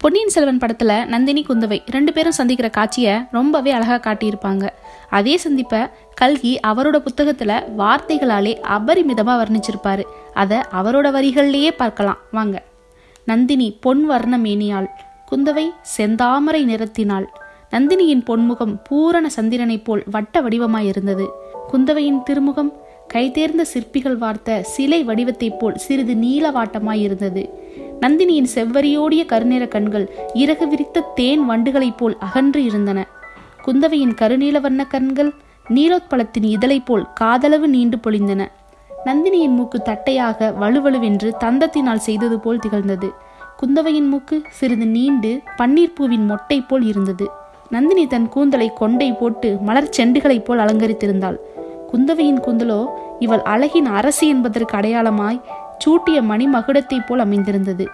பொன்னியின் செல்வன் படத்துல நந்தினி குந்தவை ரெண்டு பேரும் சந்திக்கிற காட்சியை ரொம்பவே அழகா காட்டியிருப்பாங்க. அதே சந்திப்பை கல்கி அவரோட புத்தகத்துல வார்த்தைகளாலே அபரிமிதமா வர்ணிச்சிருப்பாரு. அதை அவரோட வரிகள்லேயே பார்க்கலாம். வாங்க. நந்தினி பொன் வர்ண மேனியாள் குந்தவை செந்தாமரை நிறத்தினாள். நந்தினியின் பொன்முகம் பூரண சந்திரனைப் போல் வட்ட வடிவமாயிருந்தது. குந்தவையின் திருமுகம் கைதேர்ந்த சிற்பிகள் வார்த்த சிலை வடிவத்தைப் போல் சிறிது நீலவாட்டமாயிருந்தது நந்தினியின் செவ்வரியோடிய கருநிற கண்கள் இறகு விரித்த தேன் வண்டுகளைப் போல் அகன்று இருந்தன. குந்தவையின் கருநீல வண்ண கண்கள் நீலோத்பலத்தின் இதழைப் போல் காதளவு நீண்டு பொழிந்தன. நந்தினியின் மூக்கு தட்டையாக வலுவலுவென்று தந்தத்தினால் செய்தது போல் திகழ்ந்தது. குந்தவையின் மூக்கு சிறிது நீண்டு பன்னீர் பூவின் மொட்டை போல் இருந்தது. நந்தினி தன் கூந்தலை கொண்டை போட்டு மலர் செண்டுகளைப் போல் அலங்கரித்திருந்தாள். குந்தவையின் கூந்தலோ இவள் அழகின் அரசி என்பதற்கு அடையாளமாய் சூட்டிய மணி மகுடத்தைப் போல் அமைந்திருந்தது.